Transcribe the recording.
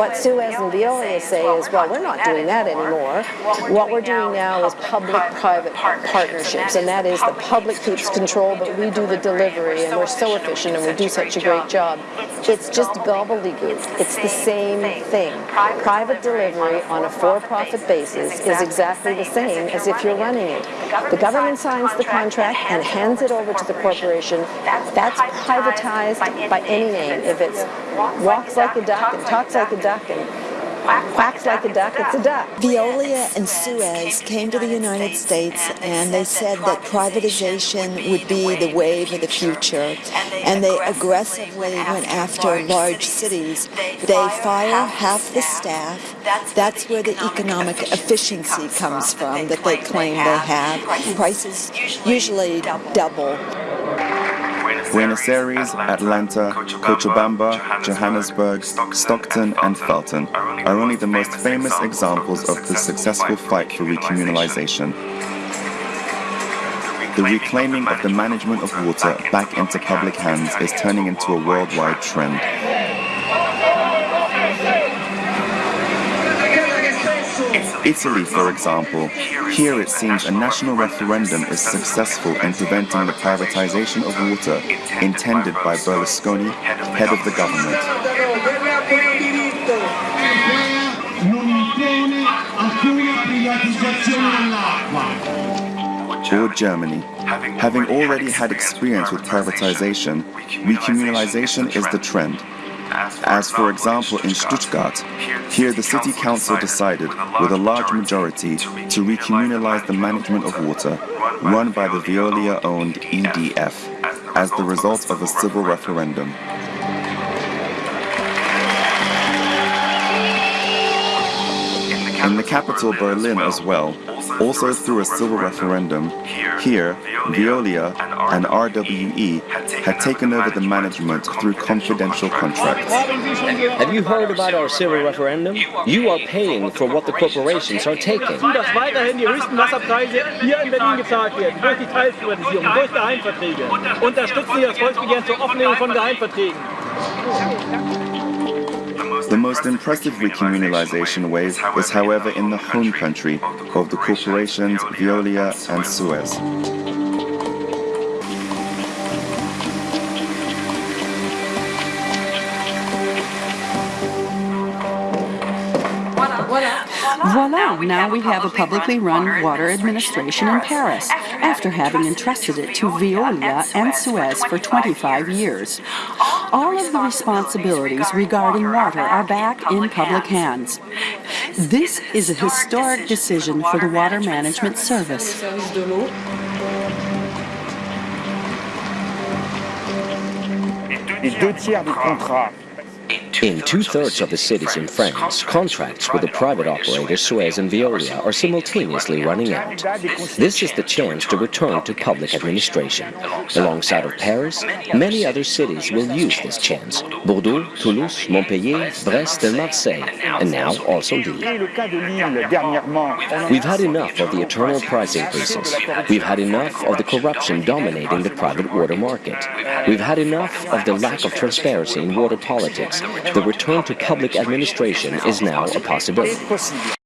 What Suez and Veolia say is, well, we're not doing that anymore. What we're doing now is public-private partnerships, and that is the public keeps control, but we do the delivery, and we're so efficient, and we do such a great job. It's just gobbledygook. It's the same thing. Private delivery on a for-profit basis is exactly the same as if you're running it. The government signs the contract and hands it over to the corporation. That's privatized by any name. If it's walks like a duck and talks like a duck and quacks like a duck, it's a duck. Veolia and Suez came to the United States and they said that privatization would be the wave of the future. And they aggressively went after large cities. They fire half the staff. That's where the economic efficiency comes from that they claim they have. Prices usually double. Buenos Aires, Atlanta, Cochabamba, Johannesburg, Stockton, and Felton are only the most famous examples of the successful fight for recommunalization. The reclaiming of the management of water back into public hands is turning into a worldwide trend. Italy, for example, here it seems a national referendum is successful in preventing the privatization of water intended by Berlusconi, head of the government. Or Germany. Having already had experience with privatization, recommunalization is the trend. As for example in Stuttgart, here the city council decided with a large majority to recommunalize the management of water run by the Veolia-owned EDF as the result of a civil referendum. In the capital Berlin as well, also through a civil referendum, here, Veolia and RWE had taken over the management through confidential contracts. Have you heard about our civil referendum? You are paying for what the corporations are taking. dass weiterhin die höchsten Wasserpreise hier in Berlin gezahlt werden, durch die Teilprivatisierung, durch Geheimverträge. Unterstützen Sie das Volksbegehren zur Offenlegung von Geheimverträgen. The most impressive recommunalization wave is however in the home country of the corporations Veolia and Suez. Voila, now we have a publicly run water administration in Paris, after having entrusted it to Veolia and Suez for 25 years. All of the responsibilities regarding water are back in public hands. This is a historic decision for the Water Management Service. Deux tiers In two-thirds of the cities in France, contracts with the private operators Suez and Veolia are simultaneously running out. This is the chance to return to public administration. Alongside of Paris, many other cities will use this chance. Bordeaux, Toulouse, Montpellier, Brest and Marseille, and now also Lille. We've had enough of the eternal price increases. We've had enough of the corruption dominating the private water market. We've had enough of the lack of transparency in water politics the return to public administration is now a possibility.